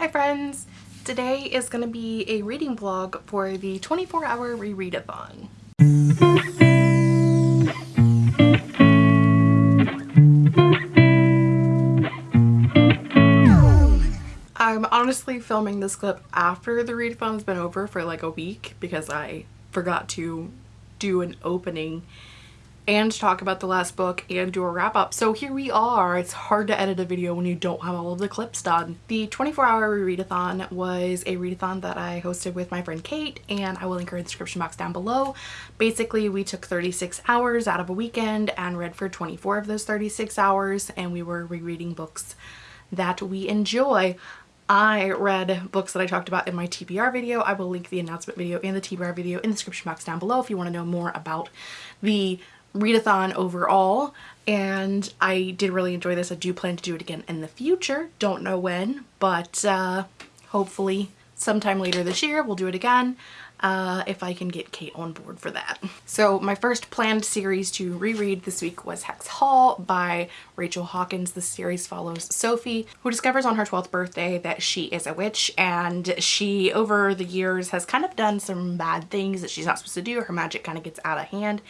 Hi friends! Today is going to be a reading vlog for the 24 hour rereadathon. I'm honestly filming this clip after the readathon's been over for like a week because I forgot to do an opening and talk about the last book and do a wrap up. So here we are. It's hard to edit a video when you don't have all of the clips done. The 24 hour readathon was a readathon that I hosted with my friend Kate and I will link her in the description box down below. Basically we took 36 hours out of a weekend and read for 24 of those 36 hours and we were rereading books that we enjoy. I read books that I talked about in my TBR video. I will link the announcement video and the TBR video in the description box down below if you want to know more about the readathon overall and I did really enjoy this. I do plan to do it again in the future. Don't know when, but uh, hopefully sometime later this year we'll do it again uh, if I can get Kate on board for that. So my first planned series to reread this week was Hex Hall by Rachel Hawkins. The series follows Sophie, who discovers on her 12th birthday that she is a witch and she, over the years, has kind of done some bad things that she's not supposed to do. Her magic kind of gets out of hand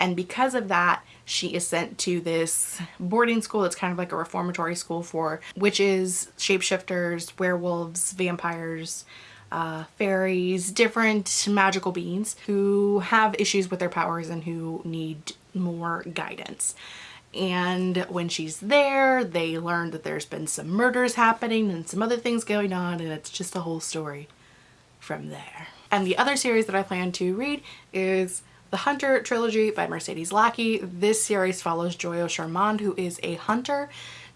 and because of that she is sent to this boarding school that's kind of like a reformatory school for witches, shapeshifters, werewolves, vampires, uh, fairies, different magical beings who have issues with their powers and who need more guidance. And when she's there, they learn that there's been some murders happening and some other things going on and it's just a whole story from there. And the other series that I plan to read is the Hunter trilogy by Mercedes Lackey. This series follows Joyeaux Charmand, who is a hunter.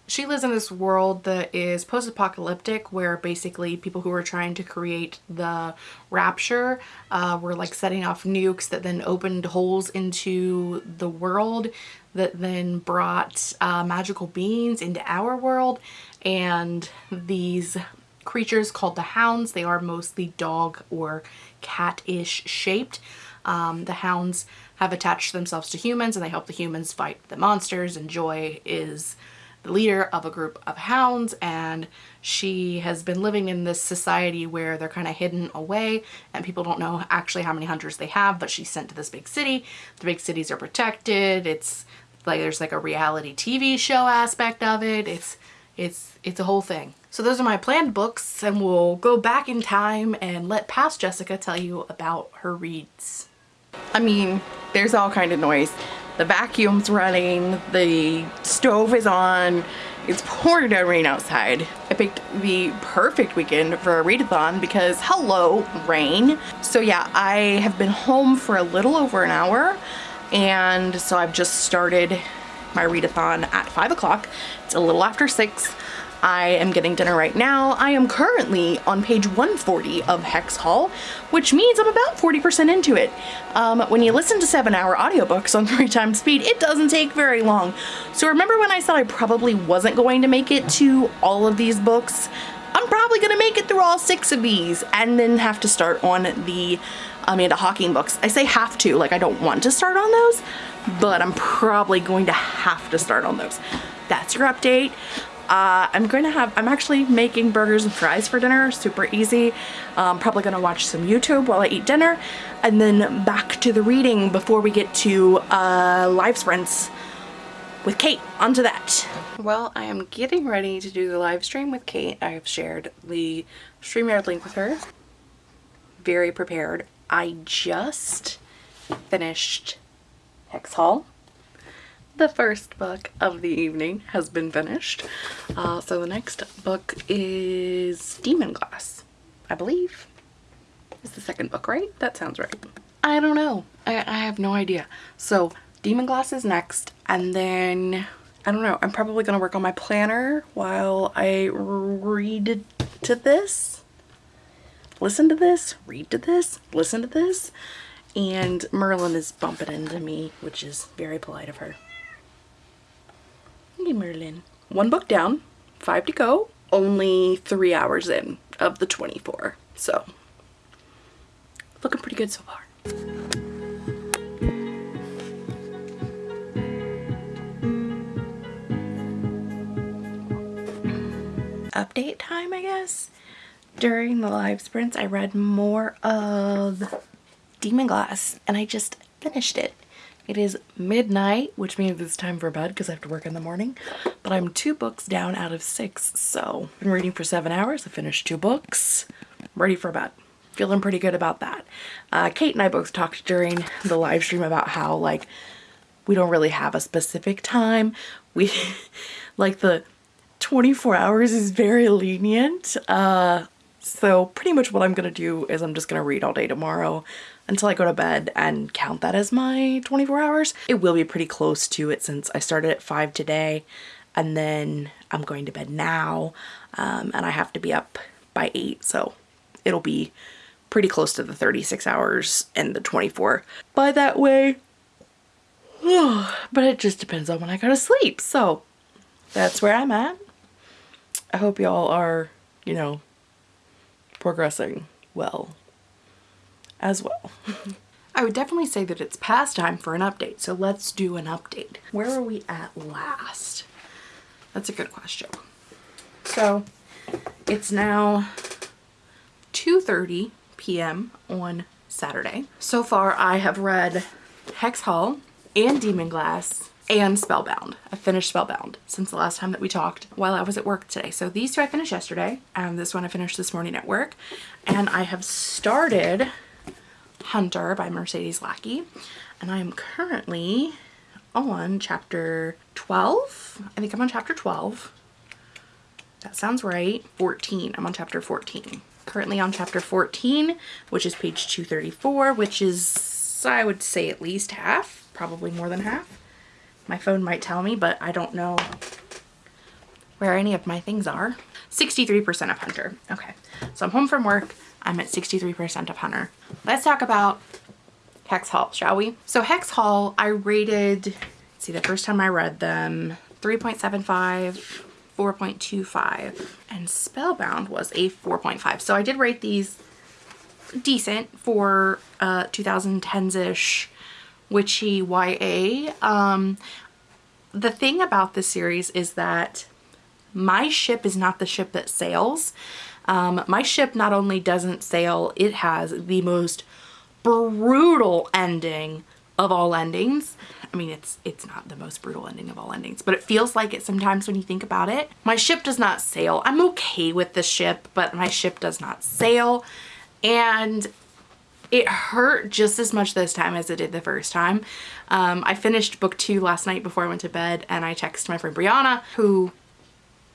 She lives in this world that is post-apocalyptic where basically people who were trying to create the rapture uh, were like setting off nukes that then opened holes into the world that then brought uh, magical beings into our world. And these creatures called the hounds they are mostly dog or cat-ish shaped um, the hounds have attached themselves to humans and they help the humans fight the monsters and joy is the leader of a group of hounds and she has been living in this society where they're kind of hidden away and people don't know actually how many hunters they have but she's sent to this big city. The big cities are protected. It's like there's like a reality TV show aspect of it. It's it's it's a whole thing. So those are my planned books and we'll go back in time and let past Jessica tell you about her reads. I mean, there's all kind of noise the vacuum's running, the stove is on, it's pouring down rain outside. I picked the perfect weekend for a readathon because hello, rain. So yeah, I have been home for a little over an hour and so I've just started my readathon at 5 o'clock. It's a little after 6. I am getting dinner right now. I am currently on page 140 of Hex Hall, which means I'm about 40% into it. Um, when you listen to seven hour audiobooks on three times speed, it doesn't take very long. So remember when I said I probably wasn't going to make it to all of these books? I'm probably gonna make it through all six of these and then have to start on the Amanda Hocking books. I say have to, like I don't want to start on those, but I'm probably going to have to start on those. That's your update. Uh, I'm going to have, I'm actually making burgers and fries for dinner, super easy. I'm probably going to watch some YouTube while I eat dinner and then back to the reading before we get to uh, live sprints with Kate. Onto that. Well, I am getting ready to do the live stream with Kate. I have shared the StreamYard link with her. Very prepared. I just finished Hex Hall the first book of the evening has been finished. Uh, so the next book is Demonglass, I believe. Is the second book right? That sounds right. I don't know. I, I have no idea. So Demonglass is next and then I don't know. I'm probably going to work on my planner while I read to this. Listen to this, read to this, listen to this. And Merlin is bumping into me, which is very polite of her. Hey Merlin. One book down, five to go, only three hours in of the 24. So, looking pretty good so far. Update time, I guess? During the live sprints, I read more of Demonglass and I just finished it. It is midnight, which means it's time for bed because I have to work in the morning. But I'm two books down out of six, so I've been reading for seven hours. I finished two books. I'm ready for bed. Feeling pretty good about that. Uh, Kate and I both talked during the live stream about how like we don't really have a specific time. We like the 24 hours is very lenient. Uh, so pretty much what I'm gonna do is I'm just gonna read all day tomorrow until I go to bed and count that as my 24 hours. It will be pretty close to it since I started at 5 today and then I'm going to bed now um, and I have to be up by 8 so it'll be pretty close to the 36 hours and the 24 by that way. but it just depends on when I go to sleep so that's where I'm at. I hope y'all are, you know, progressing well as well. I would definitely say that it's past time for an update, so let's do an update. Where are we at last? That's a good question. So it's now 2.30 p.m. on Saturday. So far I have read Hex Hall and Demonglass and Spellbound. I finished Spellbound since the last time that we talked while I was at work today. So these two I finished yesterday and this one I finished this morning at work. And I have started Hunter by Mercedes Lackey and I am currently on chapter 12. I think I'm on chapter 12. That sounds right. 14. I'm on chapter 14. Currently on chapter 14, which is page 234, which is, I would say at least half, probably more than half. My phone might tell me, but I don't know where any of my things are. 63% of Hunter. Okay, so I'm home from work. I'm at 63% of Hunter. Let's talk about Hex Hall, shall we? So Hex Hall, I rated, see the first time I read them, 3.75, 4.25, and Spellbound was a 4.5. So I did rate these decent for uh, 2010s-ish witchy YA. Um, the thing about this series is that my ship is not the ship that sails. Um, my ship not only doesn't sail, it has the most brutal ending of all endings. I mean, it's it's not the most brutal ending of all endings, but it feels like it sometimes when you think about it. My ship does not sail. I'm okay with the ship, but my ship does not sail. And it hurt just as much this time as it did the first time. Um, I finished book two last night before I went to bed and I texted my friend Brianna who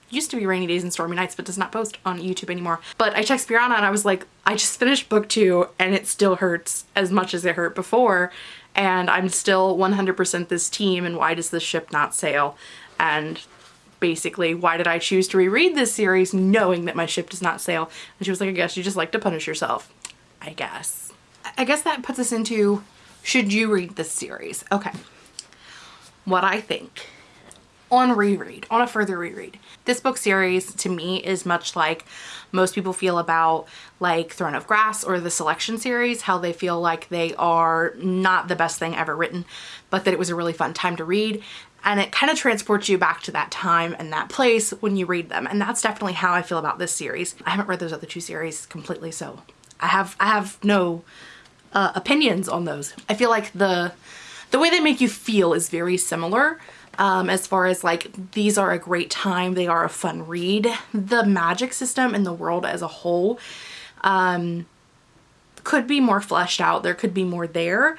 used to be Rainy Days and Stormy Nights but does not post on YouTube anymore. But I texted Brianna and I was like, I just finished book two and it still hurts as much as it hurt before and I'm still 100% this team and why does this ship not sail? And basically why did I choose to reread this series knowing that my ship does not sail? And she was like, I guess you just like to punish yourself. I guess. I guess that puts us into should you read this series? Okay. What I think on reread, on a further reread. This book series to me is much like most people feel about like Throne of Grass or the Selection series, how they feel like they are not the best thing ever written, but that it was a really fun time to read. And it kind of transports you back to that time and that place when you read them. And that's definitely how I feel about this series. I haven't read those other two series completely, so I have I have no uh, opinions on those. I feel like the the way they make you feel is very similar um, as far as like these are a great time they are a fun read. The magic system and the world as a whole um, could be more fleshed out there could be more there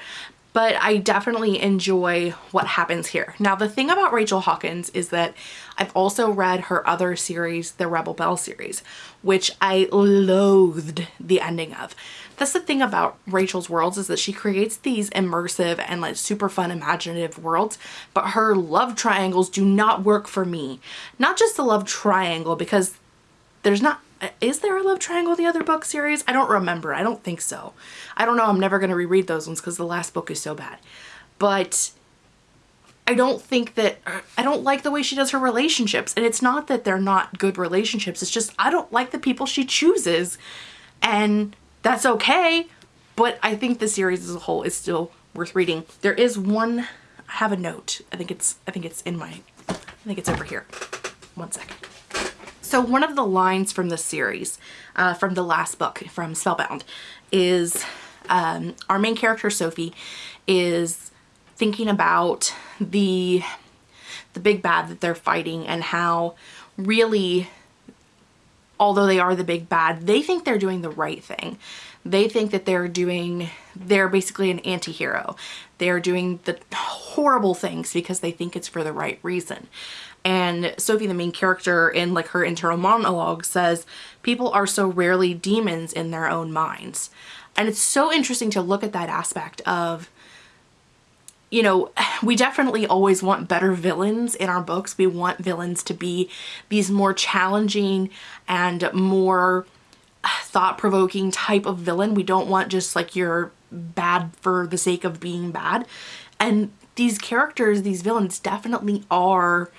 but I definitely enjoy what happens here. Now the thing about Rachel Hawkins is that I've also read her other series, the Rebel Belle series, which I loathed the ending of. That's the thing about Rachel's worlds is that she creates these immersive and like super fun imaginative worlds, but her love triangles do not work for me. Not just the love triangle because there's not is there a love triangle in the other book series? I don't remember. I don't think so. I don't know. I'm never going to reread those ones because the last book is so bad. But I don't think that, uh, I don't like the way she does her relationships. And it's not that they're not good relationships. It's just I don't like the people she chooses. And that's okay. But I think the series as a whole is still worth reading. There is one, I have a note. I think it's, I think it's in my, I think it's over here. One second. So one of the lines from the series, uh, from the last book, from Spellbound, is um, our main character, Sophie, is thinking about the the big bad that they're fighting and how really although they are the big bad they think they're doing the right thing. They think that they're doing they're basically an anti-hero. They're doing the horrible things because they think it's for the right reason and Sophie the main character in like her internal monologue says people are so rarely demons in their own minds and it's so interesting to look at that aspect of you know, we definitely always want better villains in our books. We want villains to be these more challenging and more thought-provoking type of villain. We don't want just like your bad for the sake of being bad. And these characters, these villains definitely are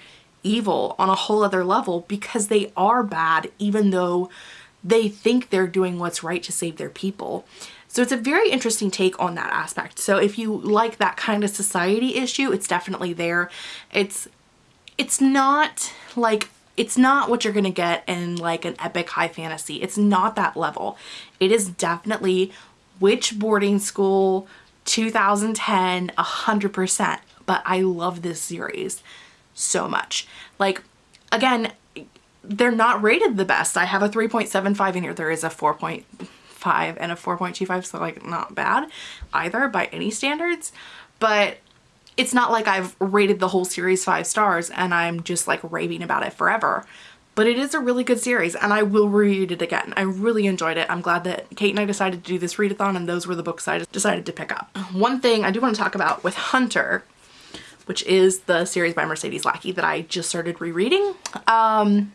evil on a whole other level because they are bad even though they think they're doing what's right to save their people. So it's a very interesting take on that aspect. So if you like that kind of society issue, it's definitely there. It's it's not like it's not what you're gonna get in like an epic high fantasy. It's not that level. It is definitely witch boarding school 2010 100% but I love this series so much. Like again, they're not rated the best. I have a 3.75 in here. There is a 4.5 and a 4.25 so like not bad either by any standards but it's not like I've rated the whole series five stars and I'm just like raving about it forever but it is a really good series and I will read it again. I really enjoyed it. I'm glad that Kate and I decided to do this readathon and those were the books I decided to pick up. One thing I do want to talk about with Hunter, which is the series by Mercedes Lackey that I just started rereading. Um,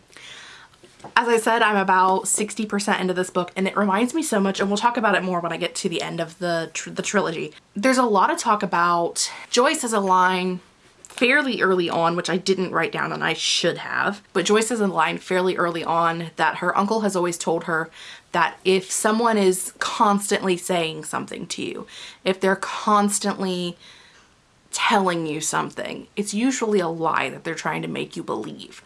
as I said, I'm about 60% into this book and it reminds me so much, and we'll talk about it more when I get to the end of the, tr the trilogy. There's a lot of talk about, Joyce has a line fairly early on, which I didn't write down and I should have, but Joyce has a line fairly early on that her uncle has always told her that if someone is constantly saying something to you, if they're constantly telling you something, it's usually a lie that they're trying to make you believe.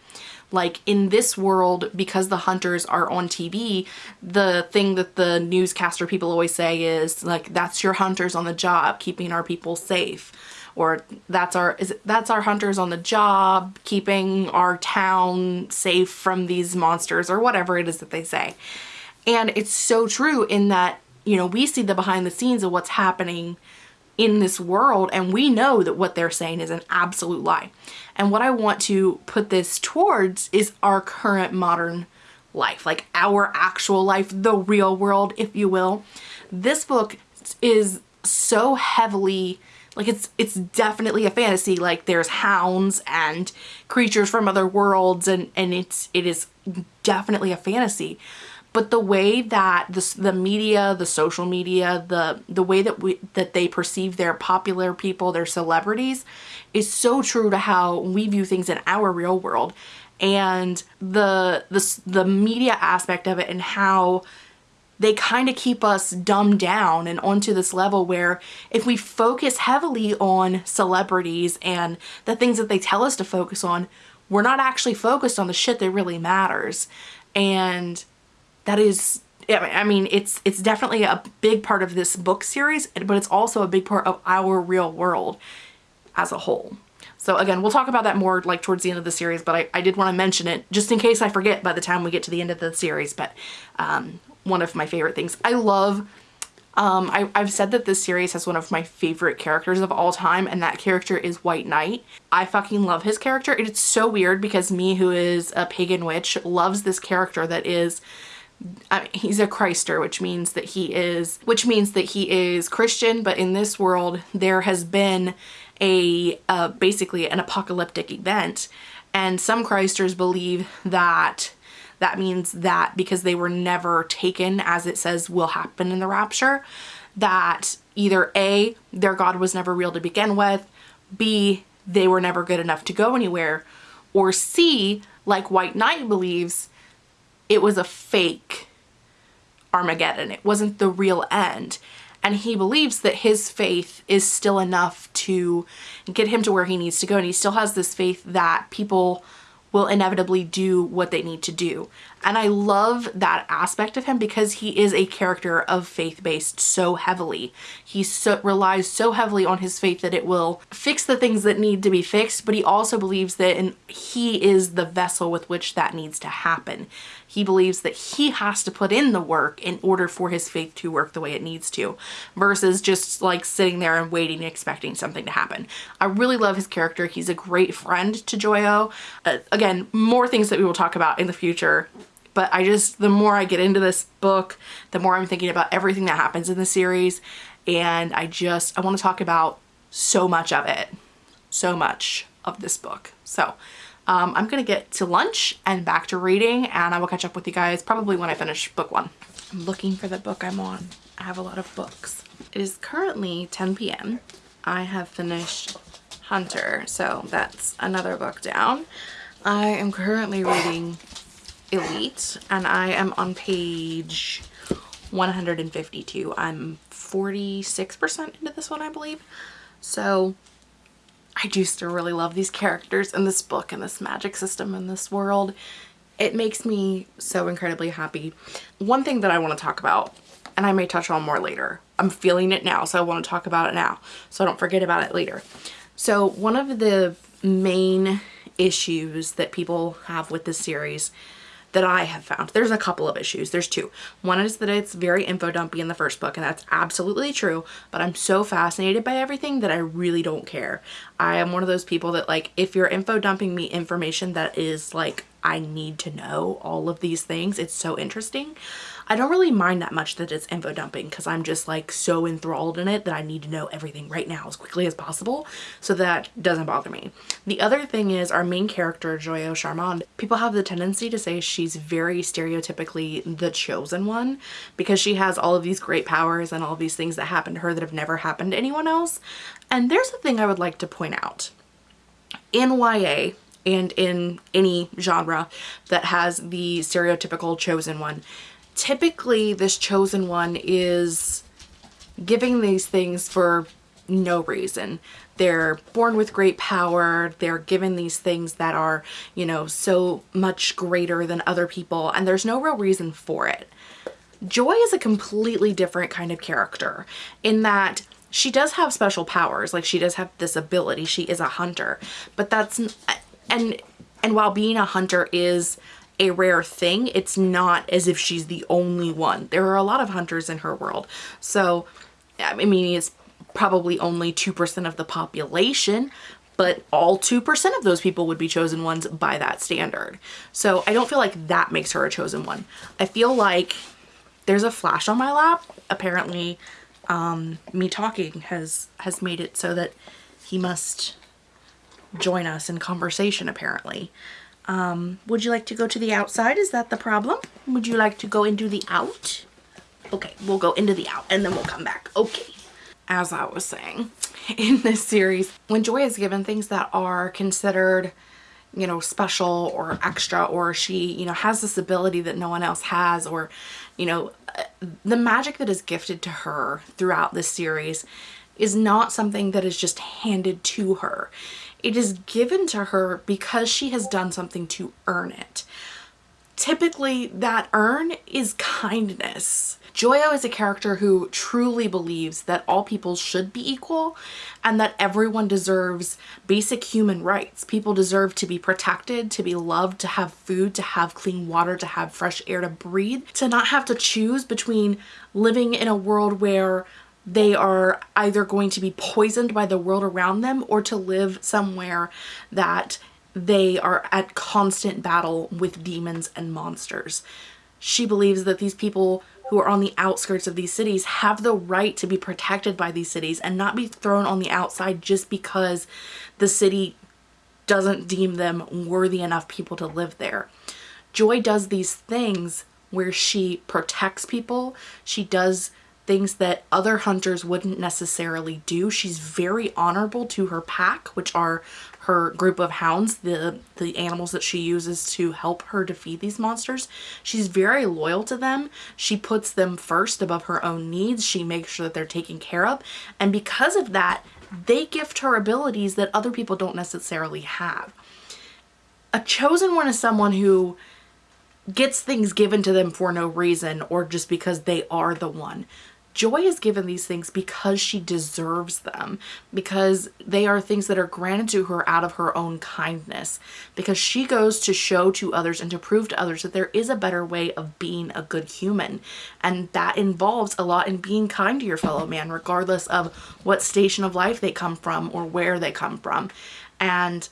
Like in this world because the hunters are on TV the thing that the newscaster people always say is like that's your hunters on the job keeping our people safe. Or that's our is it, that's our hunters on the job keeping our town safe from these monsters or whatever it is that they say. And it's so true in that you know we see the behind the scenes of what's happening in this world and we know that what they're saying is an absolute lie. And what I want to put this towards is our current modern life, like our actual life, the real world, if you will. This book is so heavily like it's it's definitely a fantasy like there's hounds and creatures from other worlds and and it's it is definitely a fantasy but the way that the, the media, the social media, the the way that we that they perceive their popular people, their celebrities is so true to how we view things in our real world. And the the the media aspect of it and how they kind of keep us dumbed down and onto this level where if we focus heavily on celebrities and the things that they tell us to focus on, we're not actually focused on the shit that really matters. And that is I mean, it's it's definitely a big part of this book series, but it's also a big part of our real world as a whole. So again, we'll talk about that more like towards the end of the series, but I, I did want to mention it just in case I forget by the time we get to the end of the series. But um, one of my favorite things. I love, um, I, I've said that this series has one of my favorite characters of all time, and that character is White Knight. I fucking love his character. It's so weird because me, who is a pagan witch, loves this character that is Mean, he's a Christer, which means that he is, which means that he is Christian, but in this world there has been a, uh, basically an apocalyptic event, and some Christers believe that that means that because they were never taken as it says will happen in the rapture, that either A, their God was never real to begin with, B, they were never good enough to go anywhere, or C, like White Knight believes, it was a fake Armageddon. It wasn't the real end. And he believes that his faith is still enough to get him to where he needs to go. And he still has this faith that people will inevitably do what they need to do. And I love that aspect of him because he is a character of faith-based so heavily. He so, relies so heavily on his faith that it will fix the things that need to be fixed, but he also believes that and he is the vessel with which that needs to happen. He believes that he has to put in the work in order for his faith to work the way it needs to versus just like sitting there and waiting and expecting something to happen. I really love his character. He's a great friend to Joyeaux. Uh, again, more things that we will talk about in the future but I just, the more I get into this book, the more I'm thinking about everything that happens in the series. And I just, I want to talk about so much of it. So much of this book. So um, I'm gonna get to lunch and back to reading and I will catch up with you guys probably when I finish book one. I'm looking for the book I'm on. I have a lot of books. It is currently 10 p.m. I have finished Hunter, so that's another book down. I am currently reading Elite and I am on page 152. I'm 46% into this one, I believe. So I do still really love these characters in this book and this magic system in this world. It makes me so incredibly happy. One thing that I want to talk about, and I may touch on more later, I'm feeling it now, so I want to talk about it now, so I don't forget about it later. So one of the main issues that people have with this series that I have found. There's a couple of issues. There's two. One is that it's very info dumpy in the first book and that's absolutely true, but I'm so fascinated by everything that I really don't care. I am one of those people that like if you're info dumping me information that is like I need to know all of these things, it's so interesting. I don't really mind that much that it's info dumping because I'm just like so enthralled in it that I need to know everything right now as quickly as possible so that doesn't bother me. The other thing is our main character Joyeaux Charmand. People have the tendency to say she's very stereotypically the chosen one because she has all of these great powers and all these things that happen to her that have never happened to anyone else. And there's a thing I would like to point out. In YA, and in any genre that has the stereotypical chosen one typically this chosen one is giving these things for no reason. They're born with great power. They're given these things that are, you know, so much greater than other people and there's no real reason for it. Joy is a completely different kind of character in that she does have special powers. Like she does have this ability. She is a hunter, but that's, and, and while being a hunter is a rare thing. It's not as if she's the only one. There are a lot of hunters in her world. So, I mean, it's probably only 2% of the population, but all 2% of those people would be chosen ones by that standard. So I don't feel like that makes her a chosen one. I feel like there's a flash on my lap. Apparently, um, me talking has, has made it so that he must join us in conversation apparently. Um, would you like to go to the outside? Is that the problem? Would you like to go into the out? Okay, we'll go into the out and then we'll come back. Okay. As I was saying, in this series, when Joy is given things that are considered, you know, special or extra, or she, you know, has this ability that no one else has, or, you know, the magic that is gifted to her throughout this series is not something that is just handed to her. It is given to her because she has done something to earn it. Typically that earn is kindness. Joyeaux is a character who truly believes that all people should be equal and that everyone deserves basic human rights. People deserve to be protected, to be loved, to have food, to have clean water, to have fresh air to breathe, to not have to choose between living in a world where they are either going to be poisoned by the world around them or to live somewhere that they are at constant battle with demons and monsters. She believes that these people who are on the outskirts of these cities have the right to be protected by these cities and not be thrown on the outside just because the city doesn't deem them worthy enough people to live there. Joy does these things where she protects people. She does things that other hunters wouldn't necessarily do. She's very honorable to her pack, which are her group of hounds, the, the animals that she uses to help her defeat these monsters. She's very loyal to them. She puts them first above her own needs. She makes sure that they're taken care of. And because of that, they gift her abilities that other people don't necessarily have. a chosen one is someone who gets things given to them for no reason or just because they are the one. Joy is given these things because she deserves them, because they are things that are granted to her out of her own kindness, because she goes to show to others and to prove to others that there is a better way of being a good human. And that involves a lot in being kind to your fellow man, regardless of what station of life they come from or where they come from. And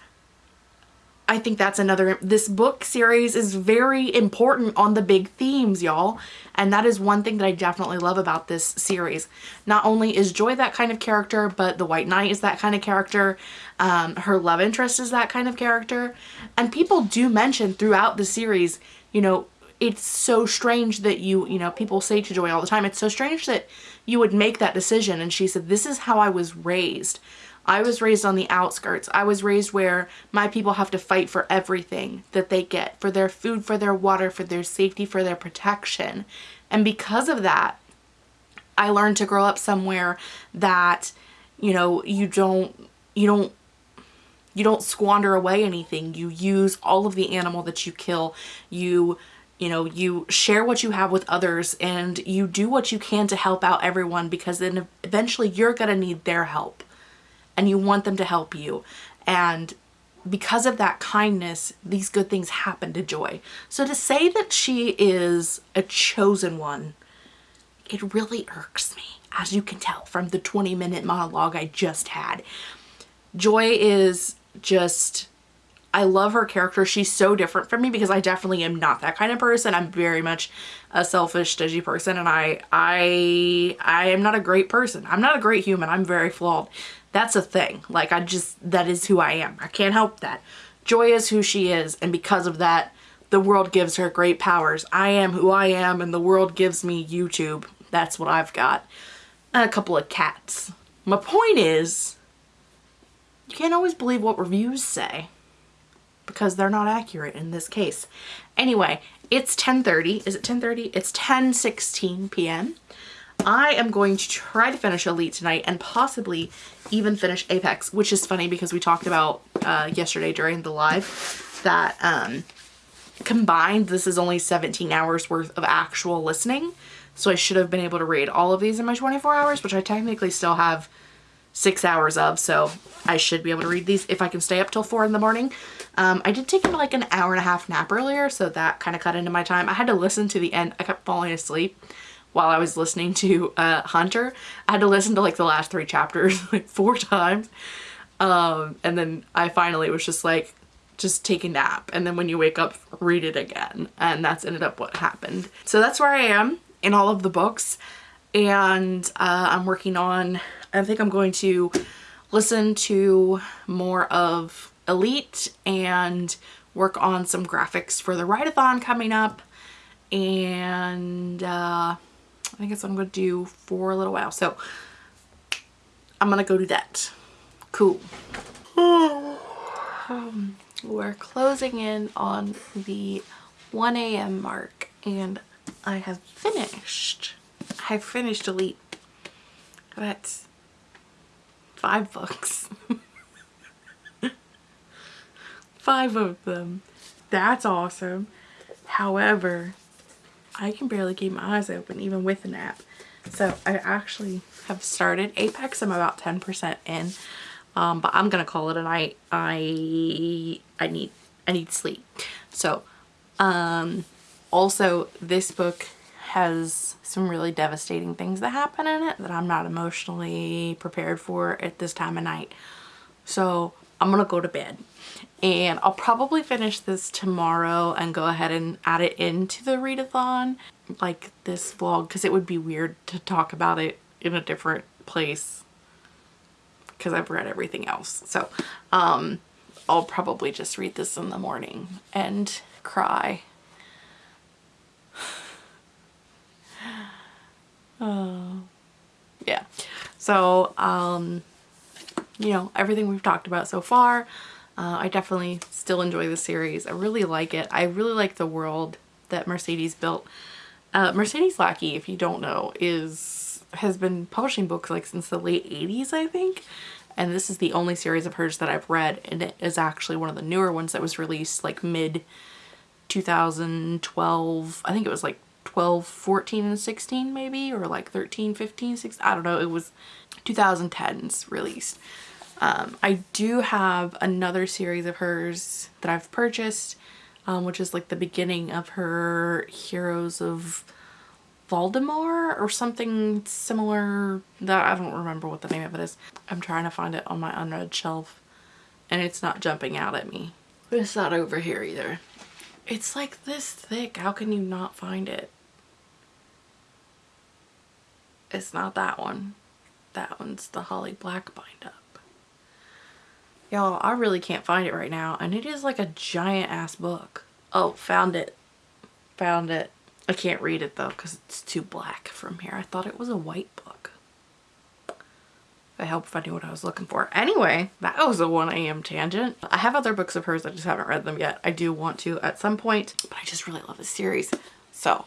I think that's another, this book series is very important on the big themes, y'all. And that is one thing that I definitely love about this series. Not only is Joy that kind of character, but the White Knight is that kind of character. Um, her love interest is that kind of character. And people do mention throughout the series, you know, it's so strange that you, you know, people say to Joy all the time, it's so strange that you would make that decision. And she said, this is how I was raised. I was raised on the outskirts. I was raised where my people have to fight for everything that they get, for their food, for their water, for their safety, for their protection. And because of that, I learned to grow up somewhere that, you know, you don't, you don't you don't squander away anything. You use all of the animal that you kill. You, you know, you share what you have with others and you do what you can to help out everyone because then eventually you're going to need their help and you want them to help you. And because of that kindness, these good things happen to Joy. So to say that she is a chosen one, it really irks me, as you can tell from the 20 minute monologue I just had. Joy is just, I love her character. She's so different from me because I definitely am not that kind of person. I'm very much a selfish, stingy person and I, I, I am not a great person. I'm not a great human. I'm very flawed. That's a thing. Like I just, that is who I am. I can't help that. Joy is who she is and because of that, the world gives her great powers. I am who I am and the world gives me YouTube. That's what I've got. And a couple of cats. My point is, you can't always believe what reviews say because they're not accurate in this case. Anyway, it's 10.30. Is it 10.30? It's 10.16 p.m. I am going to try to finish Elite tonight and possibly even finish Apex, which is funny because we talked about uh, yesterday during the live that um, combined this is only 17 hours worth of actual listening. So I should have been able to read all of these in my 24 hours, which I technically still have six hours of. So I should be able to read these if I can stay up till four in the morning. Um, I did take like an hour and a half nap earlier, so that kind of cut into my time. I had to listen to the end. I kept falling asleep while I was listening to uh, Hunter. I had to listen to like the last three chapters like four times. Um, and then I finally was just like, just take a nap. And then when you wake up, read it again. And that's ended up what happened. So that's where I am in all of the books. And uh, I'm working on, I think I'm going to listen to more of Elite and work on some graphics for the write-a-thon coming up. And uh, think that's what I'm going to do for a little while. So I'm going to go do that. Cool. Um, we're closing in on the 1 a.m. mark and I have finished. I have finished Elite. That's five books. five of them. That's awesome. However, I can barely keep my eyes open even with a nap. So I actually have started Apex. I'm about 10% in. Um, but I'm gonna call it a night. I I need I need sleep. So um, also this book has some really devastating things that happen in it that I'm not emotionally prepared for at this time of night. So I'm gonna go to bed and I'll probably finish this tomorrow and go ahead and add it into the readathon like this vlog because it would be weird to talk about it in a different place because I've read everything else. So um I'll probably just read this in the morning and cry. Oh. Yeah. So um you know everything we've talked about so far uh, I definitely still enjoy the series. I really like it. I really like the world that Mercedes built. Uh, Mercedes Lackey, if you don't know, is has been publishing books like since the late 80s, I think. and this is the only series of hers that I've read and it is actually one of the newer ones that was released like mid 2012 I think it was like 12 14 and 16 maybe or like 13 15 16 I don't know it was 2010s released um, I do have another series of hers that I've purchased um, which is like the beginning of her Heroes of Valdemar or something similar that I don't remember what the name of it is. I'm trying to find it on my unread shelf and it's not jumping out at me. It's not over here either. It's like this thick. How can you not find it? It's not that one. That one's the Holly Black bind up. Y'all, I really can't find it right now and it is like a giant ass book. Oh, found it. Found it. I can't read it though because it's too black from here. I thought it was a white book. I hope if I knew what I was looking for. Anyway, that was a 1 a.m. tangent. I have other books of hers. I just haven't read them yet. I do want to at some point, but I just really love this series. So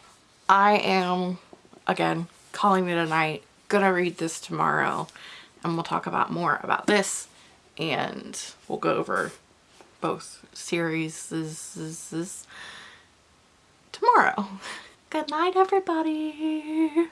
I am, again, calling it a night. Gonna read this tomorrow and we'll talk about more about this and we'll go over both series tomorrow. Good night, everybody.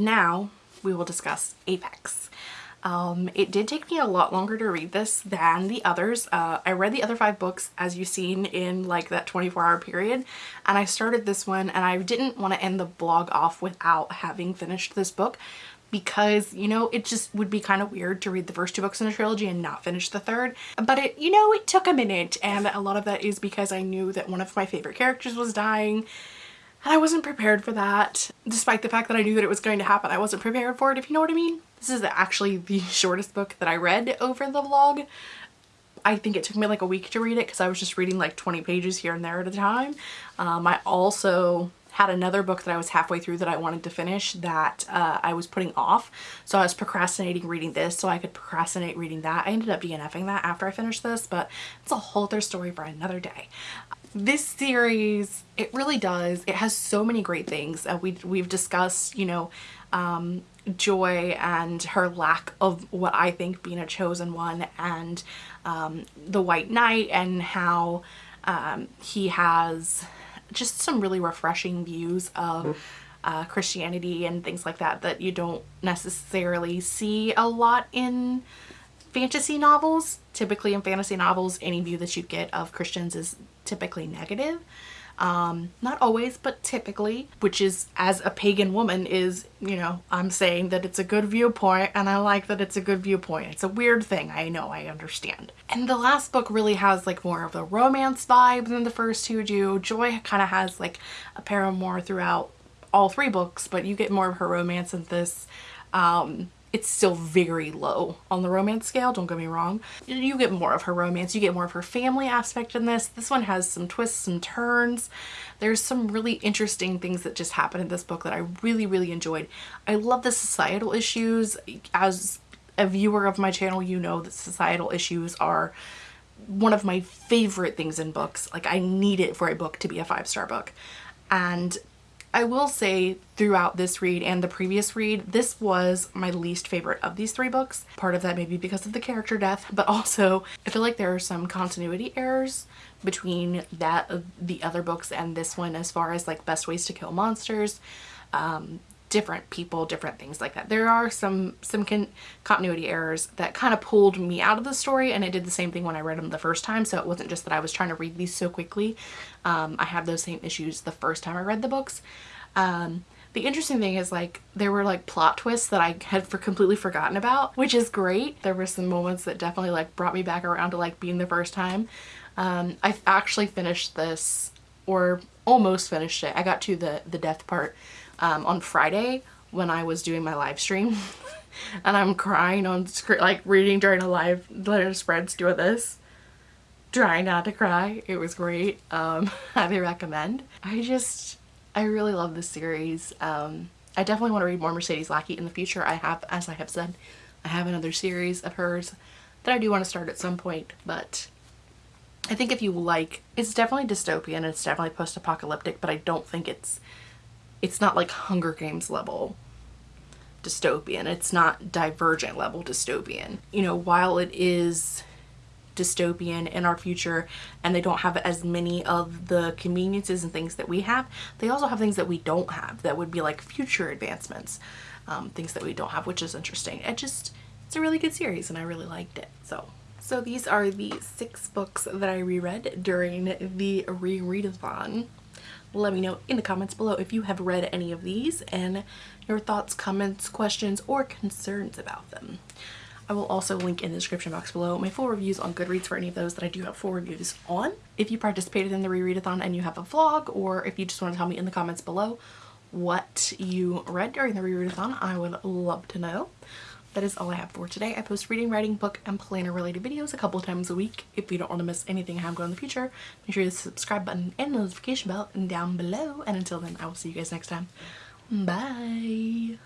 Now we will discuss Apex. Um, it did take me a lot longer to read this than the others. Uh, I read the other five books as you've seen in like that 24 hour period and I started this one and I didn't want to end the blog off without having finished this book because you know it just would be kind of weird to read the first two books in the trilogy and not finish the third but it you know it took a minute and a lot of that is because I knew that one of my favorite characters was dying and I wasn't prepared for that, despite the fact that I knew that it was going to happen. I wasn't prepared for it, if you know what I mean. This is actually the shortest book that I read over the vlog. I think it took me like a week to read it because I was just reading like 20 pages here and there at a time. Um, I also had another book that I was halfway through that I wanted to finish that uh, I was putting off. So I was procrastinating reading this so I could procrastinate reading that. I ended up DNFing that after I finished this, but it's a whole other story for another day this series it really does it has so many great things uh, we, we've discussed you know um, joy and her lack of what I think being a chosen one and um, the white knight and how um, he has just some really refreshing views of uh, Christianity and things like that that you don't necessarily see a lot in fantasy novels. Typically in fantasy novels any view that you get of Christians is typically negative. Um, not always, but typically, which is as a pagan woman is, you know, I'm saying that it's a good viewpoint and I like that it's a good viewpoint. It's a weird thing. I know, I understand. And the last book really has like more of the romance vibe than the first two do. Joy kind of has like a paramour throughout all three books, but you get more of her romance in this. Um, it's still very low on the romance scale, don't get me wrong. You get more of her romance, you get more of her family aspect in this. This one has some twists and turns. There's some really interesting things that just happen in this book that I really, really enjoyed. I love the societal issues. As a viewer of my channel, you know that societal issues are one of my favorite things in books. Like I need it for a book to be a five-star book. And I will say throughout this read and the previous read, this was my least favorite of these three books. Part of that may be because of the character death, but also I feel like there are some continuity errors between that the other books and this one as far as like best ways to kill monsters. Um, different people, different things like that. There are some some con continuity errors that kind of pulled me out of the story and I did the same thing when I read them the first time so it wasn't just that I was trying to read these so quickly. Um, I have those same issues the first time I read the books. Um, the interesting thing is like there were like plot twists that I had for completely forgotten about which is great. There were some moments that definitely like brought me back around to like being the first time Um, I actually finished this or almost finished it. I got to the, the death part um, on Friday when I was doing my live stream. and I'm crying on screen, like reading during a live letter spreads doing this. Trying not to cry. It was great. Um, highly recommend. I just, I really love this series. Um, I definitely want to read more Mercedes Lackey in the future. I have, as I have said, I have another series of hers that I do want to start at some point, but I think if you like, it's definitely dystopian, it's definitely post-apocalyptic, but I don't think it's, it's not like Hunger Games level dystopian. It's not divergent level dystopian. You know, while it is dystopian in our future and they don't have as many of the conveniences and things that we have, they also have things that we don't have that would be like future advancements, um, things that we don't have, which is interesting. It just, it's a really good series and I really liked it. So, so these are the six books that I reread during the rereadathon. Let me know in the comments below if you have read any of these and your thoughts, comments, questions, or concerns about them. I will also link in the description box below my full reviews on Goodreads for any of those that I do have full reviews on. If you participated in the rereadathon and you have a vlog or if you just want to tell me in the comments below what you read during the rereadathon, I would love to know. That is all I have for today. I post reading, writing, book, and planner related videos a couple times a week. If you don't want to miss anything I have going in the future, make sure you hit the subscribe button and notification bell down below. And until then, I will see you guys next time. Bye.